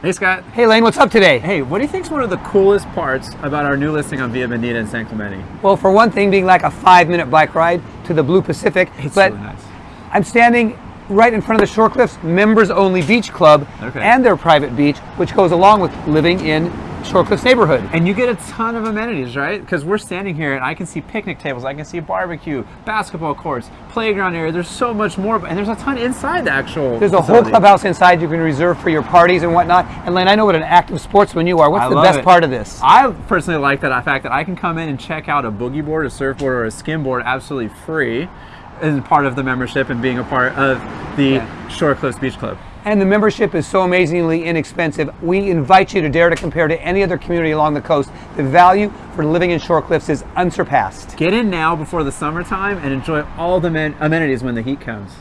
Hey Scott. Hey Lane, what's up today? Hey, what do you think is one of the coolest parts about our new listing on Via Bonita in San Clemente? Well, for one thing, being like a five-minute bike ride to the Blue Pacific. It's but really nice. I'm standing right in front of the Shore Cliffs Members Only Beach Club Okay. and their private beach, which goes along with living in Shore Cliffs neighborhood. And you get a ton of amenities, right? Because we're standing here and I can see picnic tables, I can see barbecue, basketball courts, playground area. There's so much more, and there's a ton inside the actual. There's a whole clubhouse inside you can reserve for your parties and whatnot. And Lane, I know what an active sportsman you are. What's I the best it. part of this? I personally like that fact that I can come in and check out a boogie board, a surfboard, or a skimboard absolutely free as part of the membership and being a part of the Yeah. Shore Cliffs Beach Club. And the membership is so amazingly inexpensive. We invite you to dare to compare to any other community along the coast. The value for living in Shore Cliffs is unsurpassed. Get in now before the summertime and enjoy all the men- amenities when the heat comes.